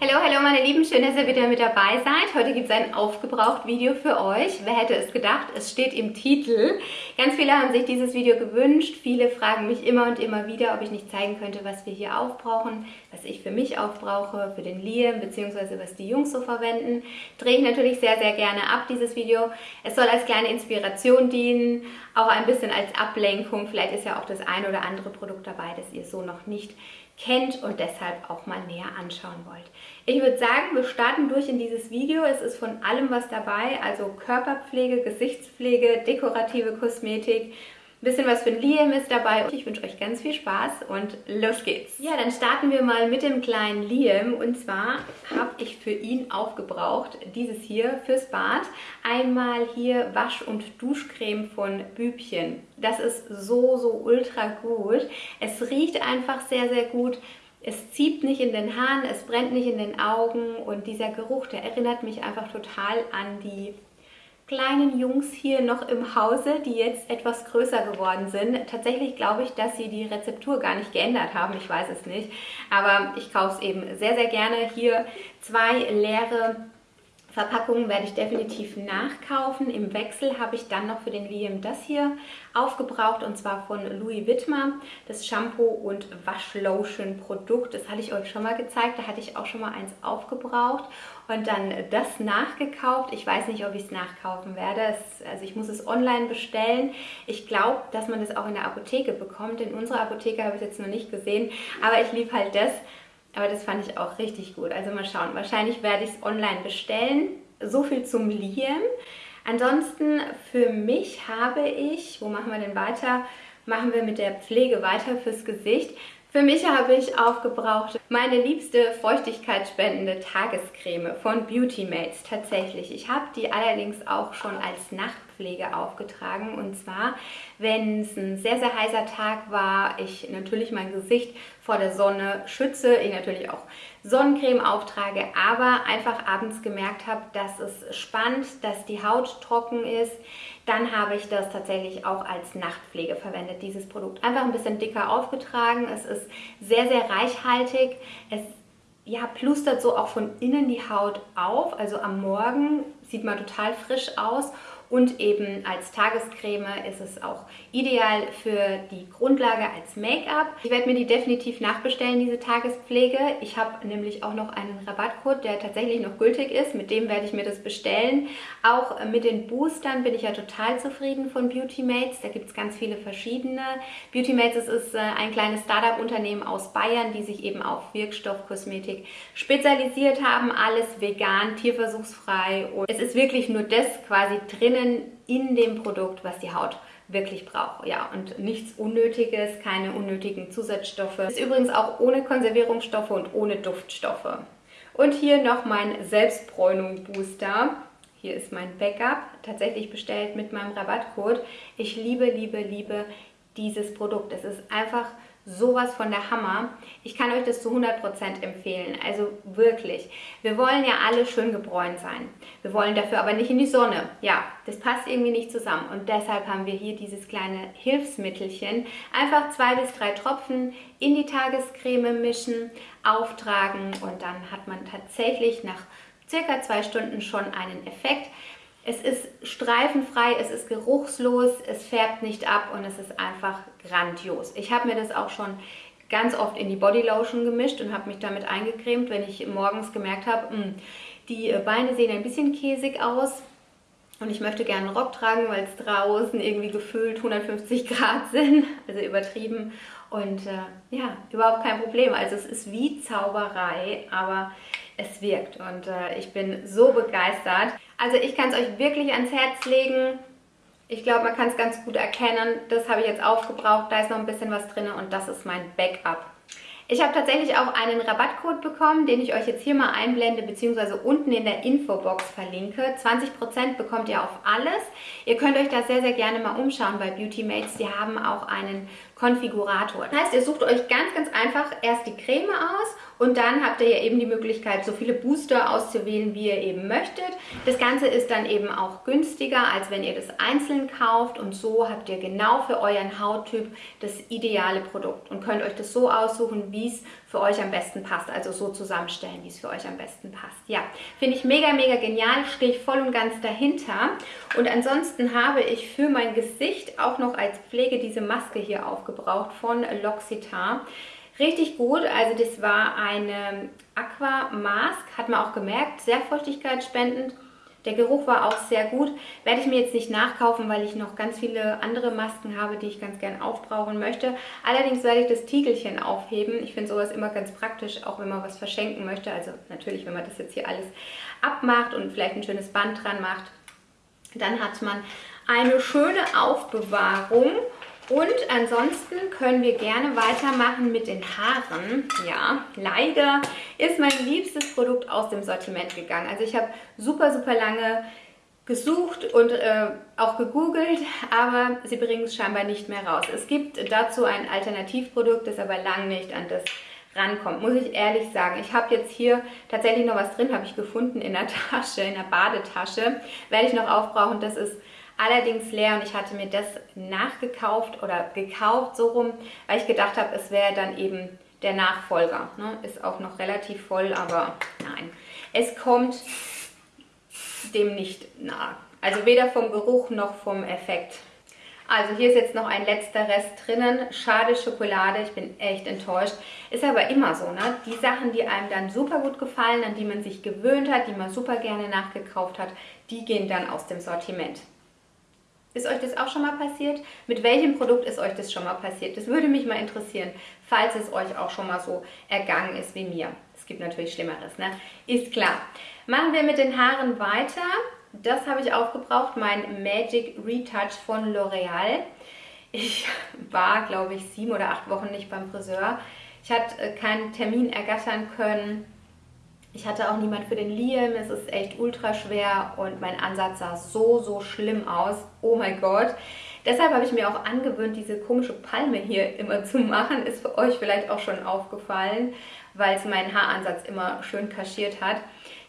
Hallo, hallo meine Lieben, schön, dass ihr wieder mit dabei seid. Heute gibt es ein Aufgebraucht-Video für euch. Wer hätte es gedacht? Es steht im Titel. Ganz viele haben sich dieses Video gewünscht. Viele fragen mich immer und immer wieder, ob ich nicht zeigen könnte, was wir hier aufbrauchen, was ich für mich aufbrauche, für den Liam, beziehungsweise was die Jungs so verwenden. Drehe ich natürlich sehr, sehr gerne ab, dieses Video. Es soll als kleine Inspiration dienen, auch ein bisschen als Ablenkung. Vielleicht ist ja auch das ein oder andere Produkt dabei, das ihr so noch nicht kennt und deshalb auch mal näher anschauen wollt. Ich würde sagen, wir starten durch in dieses Video. Es ist von allem was dabei, also Körperpflege, Gesichtspflege, dekorative Kosmetik, ein bisschen was für ein Liam ist dabei. Ich wünsche euch ganz viel Spaß und los geht's. Ja, dann starten wir mal mit dem kleinen Liam. Und zwar habe ich für ihn aufgebraucht, dieses hier fürs Bad. Einmal hier Wasch- und Duschcreme von Bübchen. Das ist so, so ultra gut. Es riecht einfach sehr, sehr gut. Es zieht nicht in den Haaren, es brennt nicht in den Augen und dieser Geruch, der erinnert mich einfach total an die kleinen Jungs hier noch im Hause, die jetzt etwas größer geworden sind. Tatsächlich glaube ich, dass sie die Rezeptur gar nicht geändert haben, ich weiß es nicht. Aber ich kaufe es eben sehr, sehr gerne. Hier zwei leere Verpackungen werde ich definitiv nachkaufen. Im Wechsel habe ich dann noch für den Liam das hier aufgebraucht und zwar von Louis Wittmer, das Shampoo und Waschlotion Produkt. Das hatte ich euch schon mal gezeigt, da hatte ich auch schon mal eins aufgebraucht und dann das nachgekauft. Ich weiß nicht, ob ich es nachkaufen werde. Es, also ich muss es online bestellen. Ich glaube, dass man das auch in der Apotheke bekommt. In unserer Apotheke habe ich es jetzt noch nicht gesehen, aber ich liebe halt das aber das fand ich auch richtig gut. Also mal schauen. Wahrscheinlich werde ich es online bestellen. So viel zum Liam. Ansonsten für mich habe ich, wo machen wir denn weiter? Machen wir mit der Pflege weiter fürs Gesicht. Für mich habe ich aufgebraucht meine liebste feuchtigkeitsspendende Tagescreme von Beauty Mates tatsächlich. Ich habe die allerdings auch schon als Nachtpflege aufgetragen. Und zwar, wenn es ein sehr, sehr heißer Tag war, ich natürlich mein Gesicht vor der Sonne schütze, ich natürlich auch Sonnencreme auftrage, aber einfach abends gemerkt habe, dass es spannt, dass die Haut trocken ist, dann habe ich das tatsächlich auch als Nachtpflege verwendet, dieses Produkt. Einfach ein bisschen dicker aufgetragen, es ist sehr, sehr reichhaltig, es ja, plustert so auch von innen die Haut auf, also am Morgen sieht man total frisch aus und eben als Tagescreme ist es auch ideal für die Grundlage als Make-up. Ich werde mir die definitiv nachbestellen, diese Tagespflege. Ich habe nämlich auch noch einen Rabattcode, der tatsächlich noch gültig ist. Mit dem werde ich mir das bestellen. Auch mit den Boostern bin ich ja total zufrieden von Beauty Mates. Da gibt es ganz viele verschiedene. Beauty Mates ist äh, ein kleines Startup-Unternehmen aus Bayern, die sich eben auf Wirkstoffkosmetik spezialisiert haben. Alles vegan, tierversuchsfrei und es ist wirklich nur das quasi drinnen drinnen in dem Produkt, was die Haut wirklich braucht. Ja, und nichts Unnötiges, keine unnötigen Zusatzstoffe. Ist übrigens auch ohne Konservierungsstoffe und ohne Duftstoffe. Und hier noch mein Selbstbräunung Booster. Hier ist mein Backup, tatsächlich bestellt mit meinem Rabattcode. Ich liebe, liebe, liebe dieses Produkt. Es ist einfach sowas von der Hammer. Ich kann euch das zu 100% empfehlen, also wirklich. Wir wollen ja alle schön gebräunt sein. Wir wollen dafür aber nicht in die Sonne. Ja, das passt irgendwie nicht zusammen und deshalb haben wir hier dieses kleine Hilfsmittelchen. Einfach zwei bis drei Tropfen in die Tagescreme mischen, auftragen und dann hat man tatsächlich nach circa zwei Stunden schon einen Effekt. Es ist streifenfrei, es ist geruchslos, es färbt nicht ab und es ist einfach grandios. Ich habe mir das auch schon ganz oft in die Bodylotion gemischt und habe mich damit eingecremt, wenn ich morgens gemerkt habe, hm, die Beine sehen ein bisschen käsig aus und ich möchte gerne einen Rock tragen, weil es draußen irgendwie gefühlt 150 Grad sind, also übertrieben und äh, ja, überhaupt kein Problem. Also es ist wie Zauberei, aber es wirkt und äh, ich bin so begeistert. Also ich kann es euch wirklich ans Herz legen. Ich glaube, man kann es ganz gut erkennen. Das habe ich jetzt aufgebraucht. Da ist noch ein bisschen was drin und das ist mein Backup. Ich habe tatsächlich auch einen Rabattcode bekommen, den ich euch jetzt hier mal einblende, beziehungsweise unten in der Infobox verlinke. 20% bekommt ihr auf alles. Ihr könnt euch da sehr, sehr gerne mal umschauen bei Beauty Mates. Die haben auch einen Konfigurator. Das heißt, ihr sucht euch ganz, ganz einfach erst die Creme aus Und dann habt ihr ja eben die Möglichkeit, so viele Booster auszuwählen, wie ihr eben möchtet. Das Ganze ist dann eben auch günstiger, als wenn ihr das einzeln kauft. Und so habt ihr genau für euren Hauttyp das ideale Produkt und könnt euch das so aussuchen, wie es für euch am besten passt. Also so zusammenstellen, wie es für euch am besten passt. Ja, finde ich mega, mega genial. Stehe ich voll und ganz dahinter. Und ansonsten habe ich für mein Gesicht auch noch als Pflege diese Maske hier aufgebraucht von L'Occitane. Richtig gut, also das war eine Aqua Mask, hat man auch gemerkt, sehr feuchtigkeitsspendend der Geruch war auch sehr gut. Werde ich mir jetzt nicht nachkaufen, weil ich noch ganz viele andere Masken habe, die ich ganz gern aufbrauchen möchte. Allerdings werde ich das Tiegelchen aufheben. Ich finde sowas immer ganz praktisch, auch wenn man was verschenken möchte. Also natürlich, wenn man das jetzt hier alles abmacht und vielleicht ein schönes Band dran macht, dann hat man eine schöne Aufbewahrung und ansonsten können wir gerne weitermachen mit den Haaren. Ja, leider ist mein liebstes Produkt aus dem Sortiment gegangen. Also ich habe super, super lange gesucht und äh, auch gegoogelt, aber sie bringen es scheinbar nicht mehr raus. Es gibt dazu ein Alternativprodukt, das aber lang nicht an das rankommt, muss ich ehrlich sagen. Ich habe jetzt hier tatsächlich noch was drin, habe ich gefunden in der Tasche, in der Badetasche. Werde ich noch aufbrauchen, das ist allerdings leer und ich hatte mir das nachgekauft oder gekauft so rum, weil ich gedacht habe, es wäre dann eben der Nachfolger. Ne? Ist auch noch relativ voll, aber nein. Es kommt dem nicht nahe. Also weder vom Geruch noch vom Effekt. Also hier ist jetzt noch ein letzter Rest drinnen. Schade Schokolade, ich bin echt enttäuscht. Ist aber immer so, ne? Die Sachen, die einem dann super gut gefallen, an die man sich gewöhnt hat, die man super gerne nachgekauft hat, die gehen dann aus dem Sortiment. Ist euch das auch schon mal passiert? Mit welchem Produkt ist euch das schon mal passiert? Das würde mich mal interessieren, falls es euch auch schon mal so ergangen ist wie mir. Es gibt natürlich Schlimmeres, ne? Ist klar. Machen wir mit den Haaren weiter. Das habe ich aufgebraucht, mein Magic Retouch von L'Oreal. Ich war, glaube ich, sieben oder acht Wochen nicht beim Friseur. Ich hatte äh, keinen Termin ergattern können ich hatte auch niemand für den Liam, es ist echt ultra schwer und mein Ansatz sah so, so schlimm aus. Oh mein Gott. Deshalb habe ich mir auch angewöhnt, diese komische Palme hier immer zu machen. Ist für euch vielleicht auch schon aufgefallen, weil es meinen Haaransatz immer schön kaschiert hat.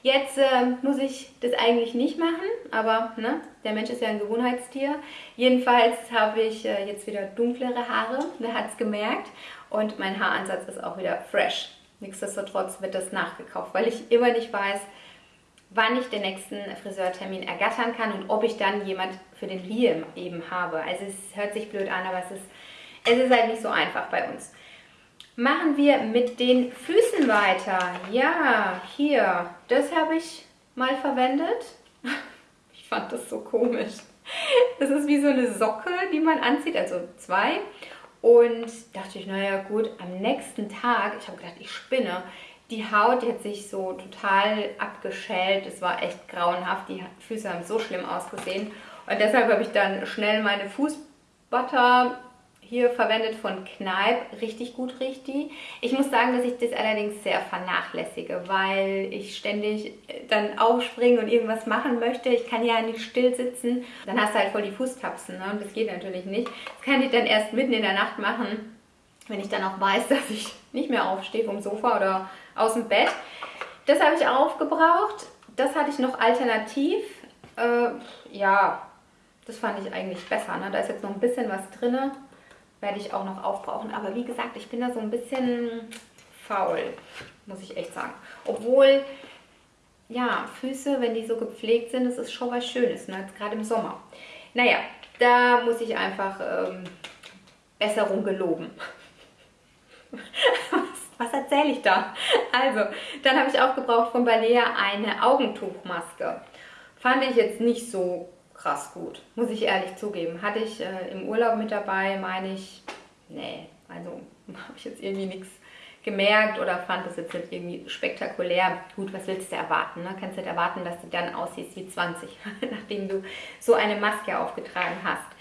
Jetzt äh, muss ich das eigentlich nicht machen, aber ne, der Mensch ist ja ein Gewohnheitstier. Jedenfalls habe ich äh, jetzt wieder dunklere Haare, wer hat es gemerkt. Und mein Haaransatz ist auch wieder fresh. Nichtsdestotrotz wird das nachgekauft, weil ich immer nicht weiß, wann ich den nächsten Friseurtermin ergattern kann und ob ich dann jemand für den Liam eben habe. Also es hört sich blöd an, aber es ist, es ist halt nicht so einfach bei uns. Machen wir mit den Füßen weiter. Ja, hier, das habe ich mal verwendet. Ich fand das so komisch. Das ist wie so eine Socke, die man anzieht, also zwei. Und dachte ich, naja gut, am nächsten Tag, ich habe gedacht, ich spinne, die Haut die hat sich so total abgeschält. Es war echt grauenhaft. Die Füße haben so schlimm ausgesehen. Und deshalb habe ich dann schnell meine Fußbutter hier verwendet von Kneipp. Richtig gut riecht die. Ich muss sagen, dass ich das allerdings sehr vernachlässige, weil ich ständig äh, dann aufspringen und irgendwas machen möchte. Ich kann ja nicht still sitzen. Dann hast du halt voll die Fußtapsen ne? und das geht natürlich nicht. Das kann ich dann erst mitten in der Nacht machen, wenn ich dann auch weiß, dass ich nicht mehr aufstehe vom Sofa oder aus dem Bett. Das habe ich aufgebraucht. Das hatte ich noch alternativ. Äh, ja, das fand ich eigentlich besser. Ne? Da ist jetzt noch ein bisschen was drin werde ich auch noch aufbrauchen. Aber wie gesagt, ich bin da so ein bisschen faul, muss ich echt sagen. Obwohl, ja, Füße, wenn die so gepflegt sind, das ist schon was Schönes, ne? gerade im Sommer. Naja, da muss ich einfach ähm, Besserung geloben. was, was erzähle ich da? Also, dann habe ich auch gebraucht von Balea eine Augentuchmaske. Fand ich jetzt nicht so krass gut, muss ich ehrlich zugeben. Hatte ich äh, im Urlaub mit dabei, meine ich, nee, also habe ich jetzt irgendwie nichts gemerkt oder fand das jetzt nicht irgendwie spektakulär. Gut, was willst du erwarten? Ne? Kannst du nicht erwarten, dass du dann aussiehst wie 20, nachdem du so eine Maske aufgetragen hast.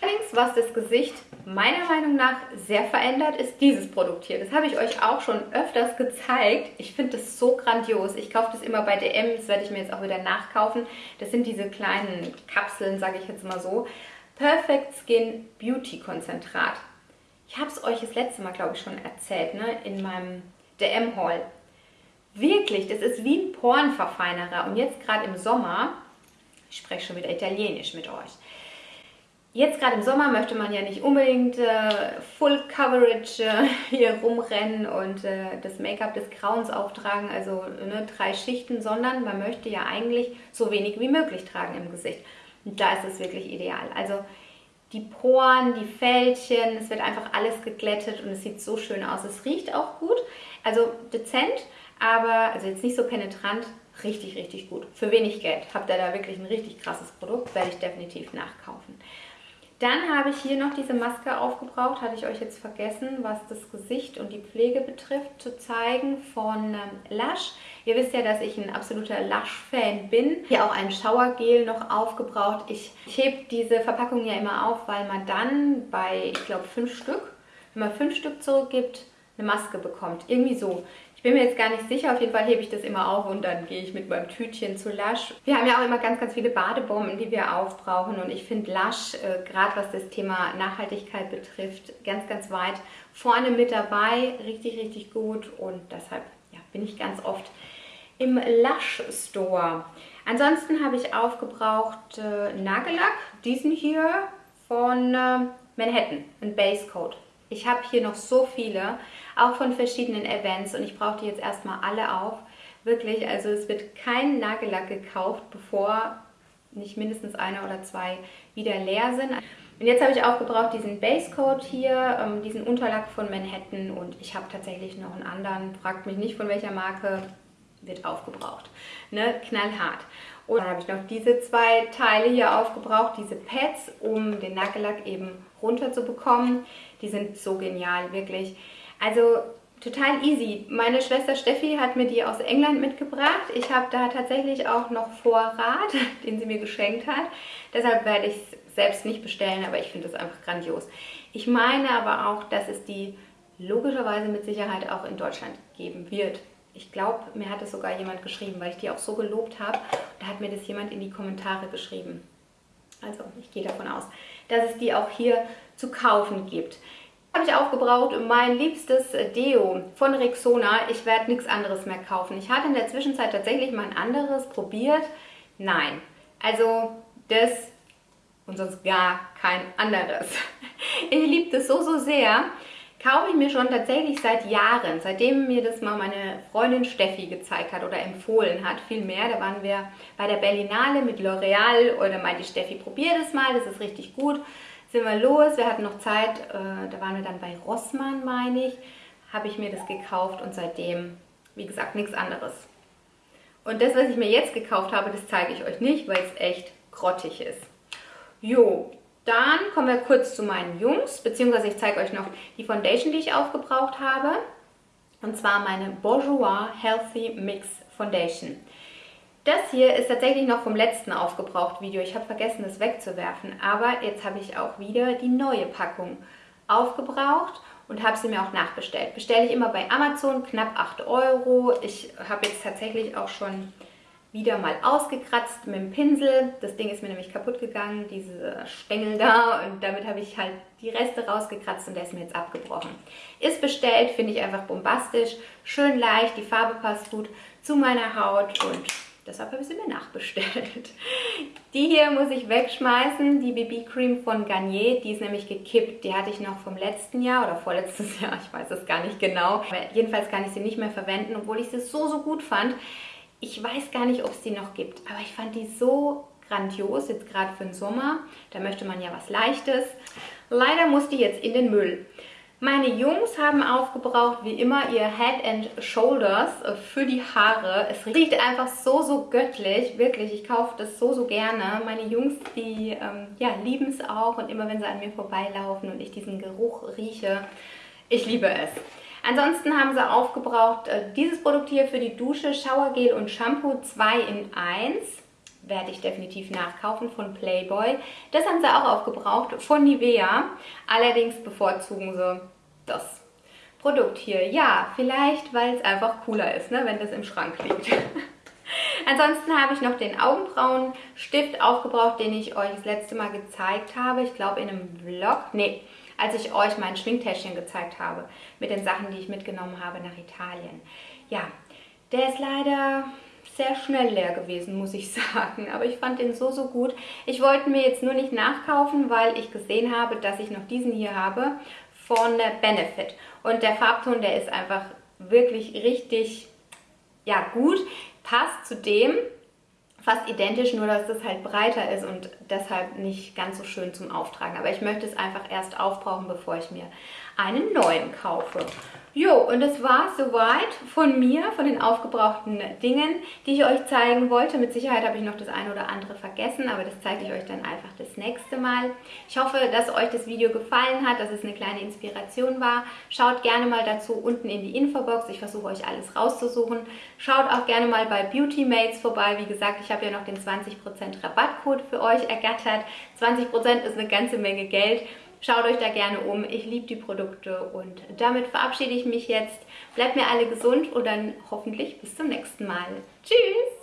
Allerdings, was das Gesicht meiner Meinung nach sehr verändert, ist dieses Produkt hier. Das habe ich euch auch schon öfters gezeigt. Ich finde das so grandios. Ich kaufe das immer bei DM, das werde ich mir jetzt auch wieder nachkaufen. Das sind diese kleinen Kapseln, sage ich jetzt mal so. Perfect Skin Beauty Konzentrat. Ich habe es euch das letzte Mal, glaube ich, schon erzählt, ne? in meinem der M-Haul. Wirklich, das ist wie ein Pornverfeinerer. Und jetzt gerade im Sommer, ich spreche schon wieder Italienisch mit euch, Jetzt gerade im Sommer möchte man ja nicht unbedingt äh, Full Coverage äh, hier rumrennen und äh, das Make-up des Grauens auftragen, also ne, drei Schichten, sondern man möchte ja eigentlich so wenig wie möglich tragen im Gesicht. Und da ist es wirklich ideal. Also die Poren, die Fältchen, es wird einfach alles geglättet und es sieht so schön aus. Es riecht auch gut, also dezent, aber also jetzt nicht so penetrant, richtig, richtig gut. Für wenig Geld habt ihr da wirklich ein richtig krasses Produkt, werde ich definitiv nachkaufen. Dann habe ich hier noch diese Maske aufgebraucht, hatte ich euch jetzt vergessen, was das Gesicht und die Pflege betrifft, zu zeigen von ähm, Lush. Ihr wisst ja, dass ich ein absoluter Lush-Fan bin. Hier auch ein Showergel noch aufgebraucht. Ich, ich hebe diese Verpackung ja immer auf, weil man dann bei, ich glaube, fünf Stück, wenn man fünf Stück zurückgibt, eine Maske bekommt. Irgendwie so. Ich bin mir jetzt gar nicht sicher, auf jeden Fall hebe ich das immer auf und dann gehe ich mit meinem Tütchen zu Lush. Wir haben ja auch immer ganz, ganz viele Badebomben, die wir aufbrauchen und ich finde Lush, äh, gerade was das Thema Nachhaltigkeit betrifft, ganz, ganz weit vorne mit dabei. Richtig, richtig gut und deshalb ja, bin ich ganz oft im Lush Store. Ansonsten habe ich aufgebraucht äh, Nagellack, diesen hier von äh, Manhattan, ein Base Coat. Ich habe hier noch so viele, auch von verschiedenen Events und ich brauche die jetzt erstmal alle auf. Wirklich, also es wird kein Nagellack gekauft, bevor nicht mindestens einer oder zwei wieder leer sind. Und jetzt habe ich auch gebraucht diesen Base Coat hier, ähm, diesen Unterlack von Manhattan und ich habe tatsächlich noch einen anderen, fragt mich nicht von welcher Marke, wird aufgebraucht. Ne? Knallhart. Und dann habe ich noch diese zwei Teile hier aufgebraucht, diese Pads, um den Nagellack eben runter zu bekommen. Die sind so genial, wirklich. Also total easy. Meine Schwester Steffi hat mir die aus England mitgebracht. Ich habe da tatsächlich auch noch Vorrat, den sie mir geschenkt hat. Deshalb werde ich es selbst nicht bestellen, aber ich finde es einfach grandios. Ich meine aber auch, dass es die logischerweise mit Sicherheit auch in Deutschland geben wird. Ich glaube, mir hat es sogar jemand geschrieben, weil ich die auch so gelobt habe. Da hat mir das jemand in die Kommentare geschrieben. Also ich gehe davon aus, dass es die auch hier zu kaufen gibt. Habe ich aufgebraucht mein liebstes Deo von Rexona. Ich werde nichts anderes mehr kaufen. Ich hatte in der Zwischenzeit tatsächlich mal ein anderes probiert. Nein, also das und sonst gar kein anderes. Ich liebe das so, so sehr kaufe ich mir schon tatsächlich seit Jahren, seitdem mir das mal meine Freundin Steffi gezeigt hat oder empfohlen hat, viel mehr. Da waren wir bei der Berlinale mit L'Oreal oder meinte Steffi, probier das mal, das ist richtig gut. Sind wir los, wir hatten noch Zeit, äh, da waren wir dann bei Rossmann, meine ich, habe ich mir das gekauft und seitdem, wie gesagt, nichts anderes. Und das, was ich mir jetzt gekauft habe, das zeige ich euch nicht, weil es echt grottig ist. Jo, dann kommen wir kurz zu meinen Jungs, beziehungsweise ich zeige euch noch die Foundation, die ich aufgebraucht habe. Und zwar meine Bourjois Healthy Mix Foundation. Das hier ist tatsächlich noch vom letzten aufgebraucht Video. Ich habe vergessen, es wegzuwerfen. Aber jetzt habe ich auch wieder die neue Packung aufgebraucht und habe sie mir auch nachbestellt. Bestelle ich immer bei Amazon, knapp 8 Euro. Ich habe jetzt tatsächlich auch schon wieder mal ausgekratzt mit dem Pinsel. Das Ding ist mir nämlich kaputt gegangen, diese Stängel da und damit habe ich halt die Reste rausgekratzt und der ist mir jetzt abgebrochen. Ist bestellt, finde ich einfach bombastisch, schön leicht, die Farbe passt gut zu meiner Haut und deshalb habe ich sie mir nachbestellt. Die hier muss ich wegschmeißen, die BB Cream von Garnier, die ist nämlich gekippt. Die hatte ich noch vom letzten Jahr oder vorletztes Jahr, ich weiß es gar nicht genau. Aber jedenfalls kann ich sie nicht mehr verwenden, obwohl ich sie so, so gut fand. Ich weiß gar nicht, ob es die noch gibt, aber ich fand die so grandios, jetzt gerade für den Sommer. Da möchte man ja was Leichtes. Leider muss die jetzt in den Müll. Meine Jungs haben aufgebraucht, wie immer, ihr Head and Shoulders für die Haare. Es riecht einfach so, so göttlich. Wirklich, ich kaufe das so, so gerne. Meine Jungs, die ähm, ja, lieben es auch. Und immer, wenn sie an mir vorbeilaufen und ich diesen Geruch rieche, ich liebe es. Ansonsten haben sie aufgebraucht äh, dieses Produkt hier für die Dusche, Showergel und Shampoo 2 in 1. Werde ich definitiv nachkaufen von Playboy. Das haben sie auch aufgebraucht von Nivea. Allerdings bevorzugen sie das Produkt hier. Ja, vielleicht, weil es einfach cooler ist, ne, wenn das im Schrank liegt. Ansonsten habe ich noch den Augenbrauenstift aufgebraucht, den ich euch das letzte Mal gezeigt habe. Ich glaube in einem Vlog. Nee, als ich euch mein Schminktäschchen gezeigt habe mit den Sachen, die ich mitgenommen habe nach Italien. Ja, der ist leider sehr schnell leer gewesen, muss ich sagen. Aber ich fand den so, so gut. Ich wollte mir jetzt nur nicht nachkaufen, weil ich gesehen habe, dass ich noch diesen hier habe von Benefit. Und der Farbton, der ist einfach wirklich richtig ja, gut. Passt zu dem, fast identisch, nur dass das halt breiter ist und deshalb nicht ganz so schön zum Auftragen. Aber ich möchte es einfach erst aufbrauchen, bevor ich mir einen neuen kaufe. Jo, und das war soweit von mir, von den aufgebrauchten Dingen, die ich euch zeigen wollte. Mit Sicherheit habe ich noch das eine oder andere vergessen, aber das zeige ich euch dann einfach das nächste Mal. Ich hoffe, dass euch das Video gefallen hat, dass es eine kleine Inspiration war. Schaut gerne mal dazu unten in die Infobox. Ich versuche euch alles rauszusuchen. Schaut auch gerne mal bei Beauty Mates vorbei. Wie gesagt, ich habe ja noch den 20% Rabattcode für euch ergattert. 20% ist eine ganze Menge Geld. Schaut euch da gerne um. Ich liebe die Produkte und damit verabschiede ich mich jetzt. Bleibt mir alle gesund und dann hoffentlich bis zum nächsten Mal. Tschüss!